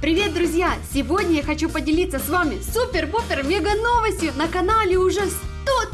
Привет, друзья! Сегодня я хочу поделиться с вами супер-пупер мега новостью. На канале уже 100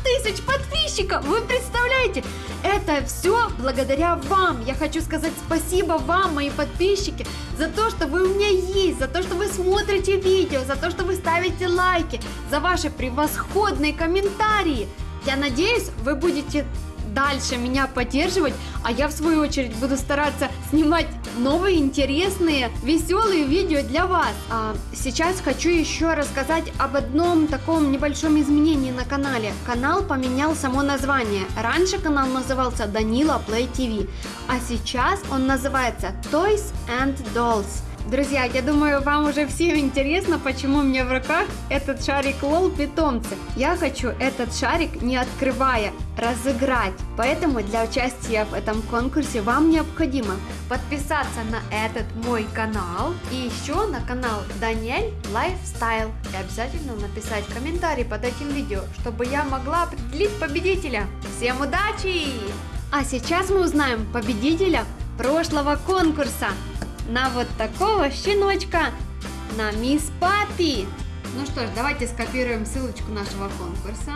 тысяч подписчиков! Вы представляете? Это все благодаря вам. Я хочу сказать спасибо вам, мои подписчики, за то, что вы у меня есть, за то, что вы смотрите видео, за то, что вы ставите лайки, за ваши превосходные комментарии. Я надеюсь, вы будете дальше меня поддерживать, а я в свою очередь буду стараться снимать новые интересные, веселые видео для вас. А сейчас хочу еще рассказать об одном таком небольшом изменении на канале. Канал поменял само название. Раньше канал назывался Данила Play TV, а сейчас он называется Toys and Dolls. Друзья, я думаю, вам уже всем интересно, почему у меня в руках этот шарик лол питомцы. Я хочу этот шарик, не открывая, разыграть. Поэтому для участия в этом конкурсе вам необходимо подписаться на этот мой канал и еще на канал Даниэль Lifestyle. И обязательно написать комментарий под этим видео, чтобы я могла определить победителя. Всем удачи! А сейчас мы узнаем победителя прошлого конкурса на вот такого щеночка, на Miss Puppy. Ну что ж, давайте скопируем ссылочку нашего конкурса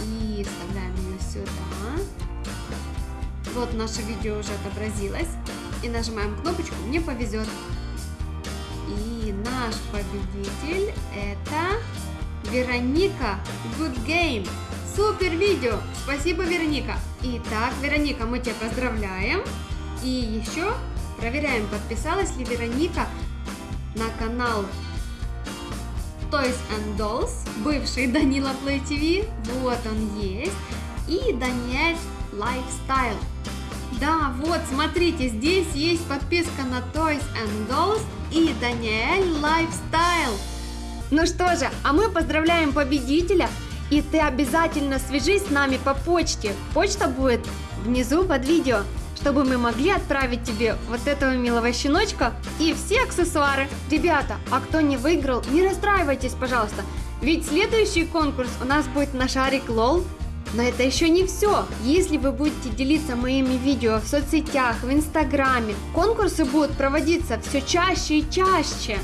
и вставляем ее сюда. Вот наше видео уже отобразилось. И нажимаем кнопочку «Мне повезет». И наш победитель это Вероника Good Game. Супер видео! Спасибо, Вероника! Итак, Вероника, мы тебя поздравляем. И еще Проверяем, подписалась ли Вероника на канал Toys and Dolls, бывший Данила Play TV, вот он есть, и Даниэль Lifestyle. Да, вот, смотрите, здесь есть подписка на Toys and Dolls и Даниэль Lifestyle. Ну что же, а мы поздравляем победителя, и ты обязательно свяжись с нами по почте. Почта будет внизу под видео чтобы мы могли отправить тебе вот этого милого щеночка и все аксессуары. Ребята, а кто не выиграл, не расстраивайтесь, пожалуйста, ведь следующий конкурс у нас будет на шарик лол. Но это еще не все. Если вы будете делиться моими видео в соцсетях, в инстаграме, конкурсы будут проводиться все чаще и чаще.